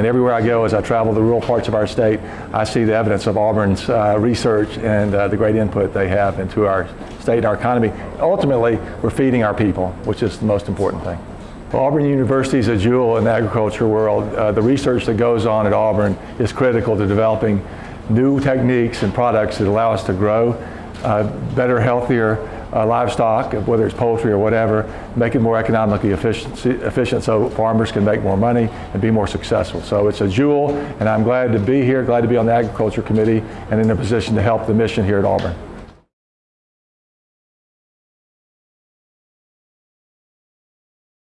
And everywhere I go as I travel the rural parts of our state, I see the evidence of Auburn's uh, research and uh, the great input they have into our state and our economy. Ultimately, we're feeding our people, which is the most important thing. Well, Auburn University is a jewel in the agriculture world. Uh, the research that goes on at Auburn is critical to developing new techniques and products that allow us to grow uh, better, healthier uh, livestock, whether it's poultry or whatever, make it more economically efficient, efficient so farmers can make more money and be more successful. So it's a jewel, and I'm glad to be here, glad to be on the Agriculture Committee and in a position to help the mission here at Auburn.